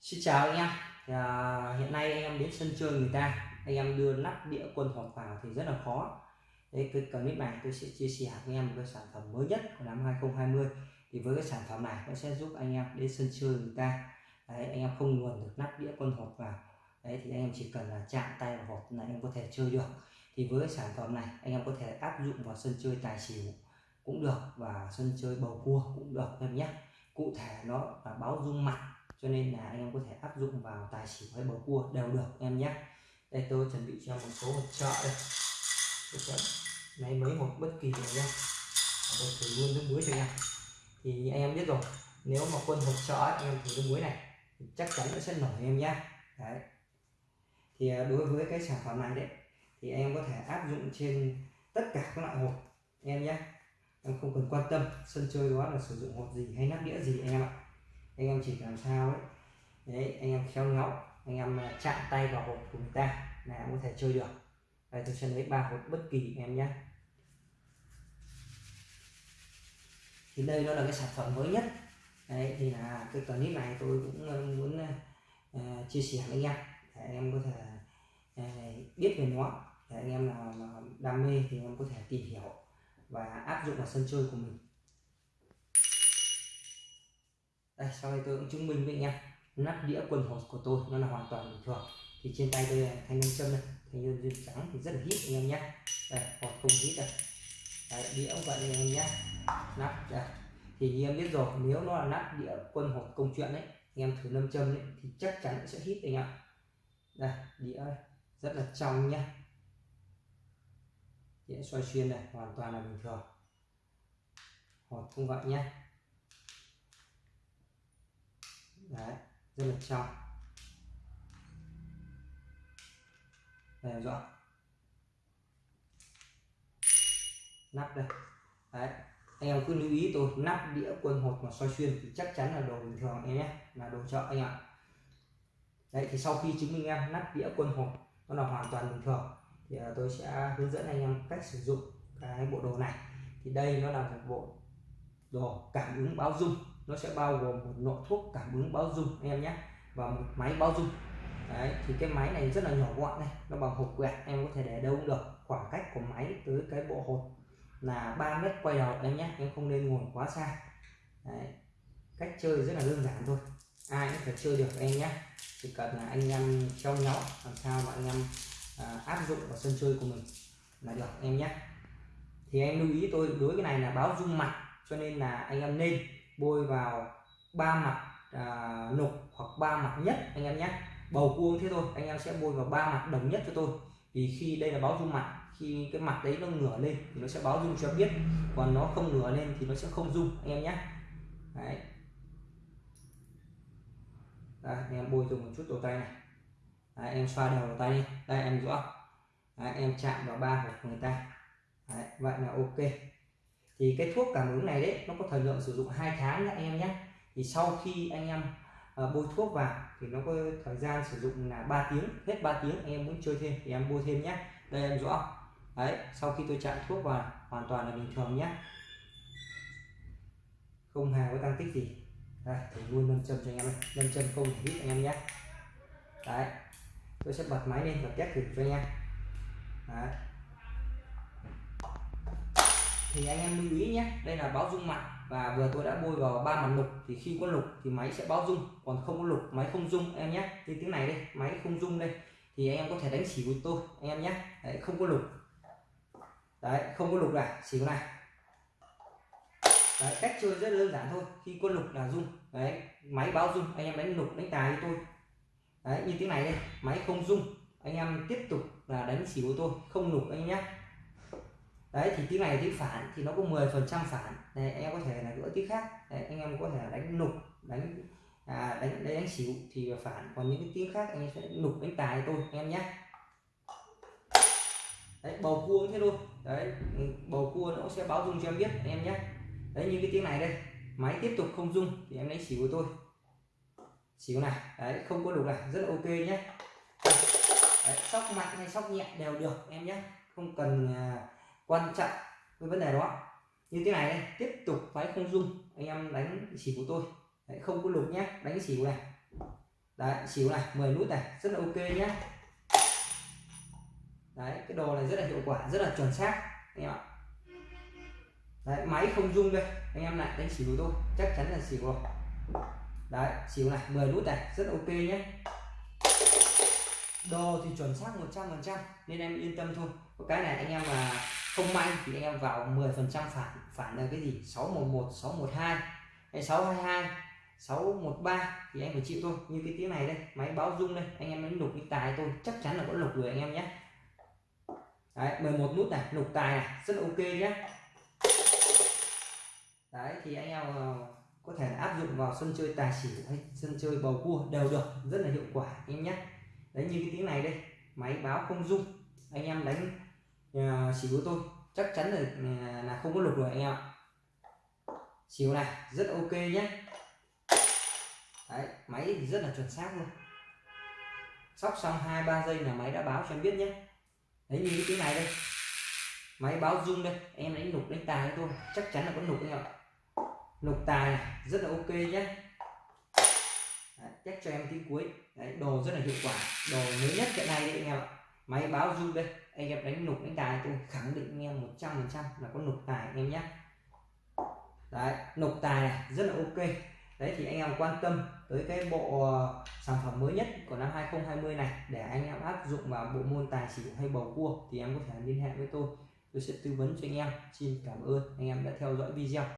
Xin chào anh em. Thì, à, hiện nay anh em đến sân chơi người ta. Anh em đưa nắp đĩa quân hộp vào thì rất là khó. Đấy, cái clip này tôi sẽ chia sẻ với anh em một cái sản phẩm mới nhất của năm 2020 thì với cái sản phẩm này nó sẽ giúp anh em đến sân chơi người ta. Đấy, anh em không luồn được nắp đĩa quân hộp vào. Đấy, thì anh em chỉ cần là chạm tay vào hộp là anh em có thể chơi được. Thì với cái sản phẩm này anh em có thể áp dụng vào sân chơi tài xỉu cũng được và sân chơi bầu cua cũng được em nhé. Cụ thể nó là báo dung mặt cho nên là anh em có thể áp dụng vào tài xỉu hay bầu cua đều được em nhé. Đây tôi chuẩn bị cho một số hộp trợ đây. Tôi sẽ lấy mấy hộp bất kỳ này nhé. Tôi thử luôn nước muối cho anh em. Thì anh em biết rồi, nếu mà quân hộp trợ anh em thử nước muối này, thì chắc chắn nó sẽ nổi em nhé. Đấy. Thì à, đối với cái sản phẩm này đấy, thì anh em có thể áp dụng trên tất cả các loại hộp em nhé. Em không cần quan tâm, sân chơi đó là sử dụng hộp gì hay nắp đĩa gì em ạ anh em chỉ làm sao ấy. Đấy anh em khéo léo anh em à, chạm tay vào hộp của người ta là em có thể chơi được. Đây tôi sẽ lấy ba hộp bất kỳ em nhé. Thì đây nó là cái sản phẩm mới nhất. Đấy thì là cái clip này tôi cũng à, muốn uh, chia sẻ với anh em để anh em có thể uh, biết về nó. Để anh em nào đam mê thì anh em có thể tìm hiểu và áp dụng vào sân chơi của mình. Đây sau đây tôi cũng chứng minh với anh em. Nắp đĩa quần hột của tôi nó là hoàn toàn bình thường. Thì trên tay tôi thanh nông châm đây. Thanh nhân duyên trắng thì rất là hít anh em nhé. Đây hột không hít đây. Đấy, đĩa cũng vậy anh em nhé. Nắp đây. Thì như em biết rồi nếu nó là nắp đĩa quân hột công chuyện đấy anh em thử nâm châm đấy thì chắc chắn sẽ hít anh em đây đĩa rất là trong nhé. Đĩa xoay xuyên này hoàn toàn là bình thường. Hột cũng vậy nhé đấy, rất là trong đây rõ nắp đây. Đấy, anh em cứ lưu ý tôi, nắp đĩa quân hột mà soi xuyên thì chắc chắn là đồ bình thường em nhé, là đồ chợ anh ạ. Đấy, thì sau khi chứng minh em nắp đĩa quân hột, nó là hoàn toàn bình thường, thì ờ, tôi sẽ hướng dẫn anh em cách sử dụng cái bộ đồ này. Thì đây nó là một bộ đồ cảm ứng báo dung nó sẽ bao gồm một nội thuốc cảm ứng báo dung anh em nhé. Và một máy báo dung đấy thì cái máy này rất là nhỏ gọn này nó bằng hộp quẹt em có thể để đâu cũng được. Khoảng cách của máy tới cái bộ hộp là 3 mét quay đầu em nhé. Em không nên ngồi quá xa. Đấy. cách chơi rất là đơn giản thôi. Ai cũng thể chơi được em nhé. Chỉ cần là anh em trong nhau làm sao mà anh em à, áp dụng vào sân chơi của mình là được em nhé. Thì em lưu ý tôi đối cái này là báo dung mặt cho nên là anh em nên bôi vào ba mặt à, nục hoặc ba mặt nhất anh em nhé. Bầu cua thế thôi anh em sẽ bôi vào ba mặt đồng nhất cho tôi. Vì khi đây là báo dung mặt khi cái mặt đấy nó ngửa lên thì nó sẽ báo dung cho biết còn nó không ngửa lên thì nó sẽ không dung anh em nhé. Đấy. Đây, anh em bôi dùng một chút đầu tay này. Đấy, em xoa đều đầu tay đi. Đây em rõ. Đấy, em chạm vào ba của người ta. Đấy, vậy là ok thì cái thuốc cảm ứng này đấy nó có thời lượng sử dụng hai tháng nhé anh em nhé thì sau khi anh em uh, bôi thuốc vào thì nó có thời gian sử dụng là 3 tiếng hết 3 tiếng anh em muốn chơi thêm thì em bôi thêm nhé đây em rõ. Đấy sau khi tôi chạm thuốc vào hoàn toàn là bình thường nhé không hề có tăng tích gì. Đây thì luôn nâng châm cho anh em nâng châm không hít anh em nhé đấy tôi sẽ bật máy lên và test thử cho anh em. Đấy thì anh em lưu ý nhé đây là báo dung mặt và vừa tôi đã bôi vào ba mặt lục thì khi có lục thì máy sẽ báo dung còn không có lục máy không dung em nhé. Như tiếng này đây máy không dung đây. Thì anh em có thể đánh chỉ của tôi anh em nhé. Đấy, không có lục. Đấy không có lục này xỉu này. Đấy, cách chơi rất đơn giản thôi khi có lục là dung. Đấy máy báo dung anh em đánh lục đánh tài với tôi. Đấy như tiếng này đây máy không dung. Anh em tiếp tục là đánh chỉ của tôi không lục anh nhé đấy thì tiếng này tiếng phản thì nó có 10 phần trăm phản. Này anh em có thể là gỡ tiếng khác. Đấy, anh em có thể đánh nục đánh à, đánh đánh, đánh xỉu thì phản. Còn những cái tiếng khác anh em sẽ nục đánh tài tôi anh em nhé. Đấy bầu cua thế thôi. Đấy ừ, bầu cua nó sẽ báo dung cho em biết anh em nhé. Đấy như cái tiếng này đây. Máy tiếp tục không dung thì em lấy xỉu của tôi. Xỉu này đấy không có đục này. Rất là ok nhé. Đấy, sóc mạnh hay sóc nhẹ đều được em nhé. Không cần uh, quan trọng với vấn đề đó. Như thế này đây tiếp tục máy không dung anh em đánh xỉu của tôi. Đấy, không có lục nhé đánh xỉu này đấy chỉ này 10 nút này rất là ok nhé. Đấy cái đồ này rất là hiệu quả rất là chuẩn xác anh em ạ. Đấy máy không dung đây anh em lại đánh xỉu tôi chắc chắn là xỉu rồi đấy xỉu này 10 nút này rất là ok nhé. Đồ thì chuẩn xác 100% nên em yên tâm thôi. Cái này anh em mà không may thì anh em vào 10 phần trăm phản phản là cái gì? 611 612 hay 622 613 thì em phải chịu thôi. Như cái tiếng này đây, máy báo rung đây, anh em đánh lục cái tài tôi, chắc chắn là có lục rồi anh em nhé. Đấy 11 nút này, lục tài này, rất là ok nhé. Đấy, thì anh em ờ, có thể áp dụng vào sân chơi tài xỉu hay sân chơi bầu cua đều được, rất là hiệu quả anh em nhé. Đấy, như cái tiếng này đây, máy báo không rung, anh em đánh uh, à, của tôi. Chắc chắn là à, là không có lục rồi anh em ạ. Xỉu này rất ok nhé. Đấy máy thì rất là chuẩn xác luôn. Sóc xong hai ba giây là máy đã báo cho em biết nhé. Đấy như cái này đây. Máy báo rung đây. Em đánh lục đánh tài thôi chắc chắn là có lục anh em ạ. Lục tài này rất là ok nhé. Đấy, chắc cho em tí cuối. Đấy đồ rất là hiệu quả. Đồ mới nhất hiện nay đấy anh em ạ. Máy báo rung đây anh em đánh nục đánh tài tôi khẳng định anh em 100 phần trăm là có nục tài anh em nhé. Đấy, nục tài này, rất là ok. Đấy, thì anh em quan tâm tới cái bộ ờ, sản phẩm mới nhất của năm 2020 này để anh em áp dụng vào bộ môn tài xỉu hay bầu cua thì em có thể liên hệ với tôi. Tôi sẽ tư vấn cho anh em. Xin cảm ơn anh em đã theo dõi video.